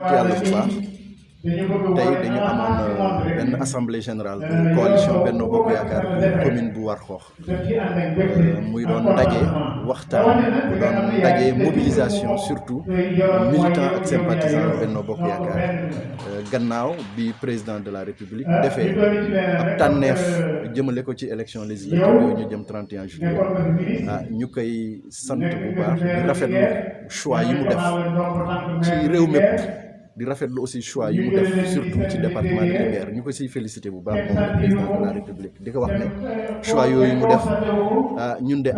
yàlla bu baax assemblée générale bu coalition Benno Bokk Yaakaar bu commune bu Warxoox. Muy doon ndaje mobilisation surtout militants ak sympathisants Benno Bokk Yaakaar. Gannaaw bi président de la république defee ab tànneef jëmale ko ci élection législative yooyu ñu jëm 31 juillet. Ah ñu choix ci di rafetlu aussi choix surtout département de Linguère. Ñu ko le président de la république. Di ko wax choix yooyu mu ñun de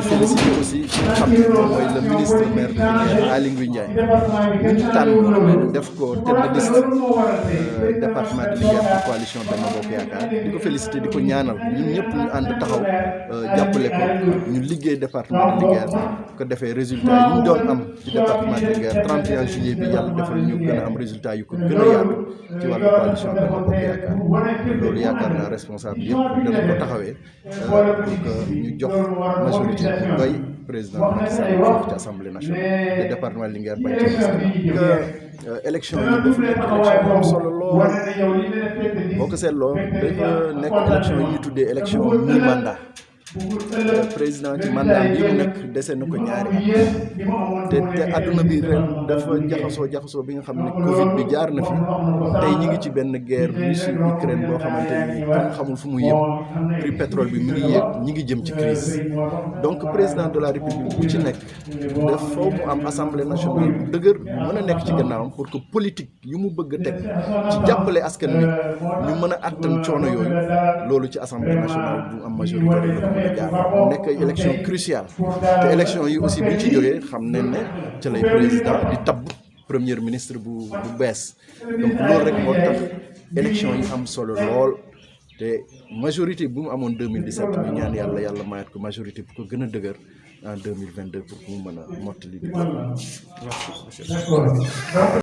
félicité aussi le ministre de Linguère Aly Ndiaye. Ñu de liste département de Linguère coalition Benno Bokk Yaakaar. Di ko félicité di ko ñaanal. Ñun ñëpp ñu taxaw jàppale ko. Département de Linguère ko département de Linguère 31 juillet bi yàlla defal ñu gën am résultat yu ko gën a ci wàllu coalition Benno Bokk Yaakaar loolu yaakaar naa responsable yëpp dana ko pour que ñu jox majorité président Macky Sall ci assemblée nationale te département Linguère élection yi élection am solo lool boo ko dafa nekk élection yi ñu tuddee élection mi mandat président ci mandat bi mu nekk dese na ko ñaari te te adduna bi ren dafa jaxasoo jaxasoo bi nga Covid bi jaar na fi. Tey ñi ngi ci benn guerre Russie Ukraine boo xamante kenn xamul fu mu yem. Prix pétrole bi mi ngi yéeg ñi ngi donc président de la république bu ci nekk am assemblée nationale bu dëgër mën a nekk ci gannaawam pour que politique yu mu bëgg teg ci jàppale askan wi ñu mën a attan assemblée nationale am majorité mu nekk élection cruciale. Te élection yi aussi bu ñu ci jógee xam ne ca lay président di tabb premier ministre bu bu bees. Donc loolu rek moo tax élection yi am solo lool. Te majorité bu mu amoon 2017 ñu ñaan yàlla yàlla mayat ko majorité bu ko gën a dëgër en 2022 pour mu mën a mottali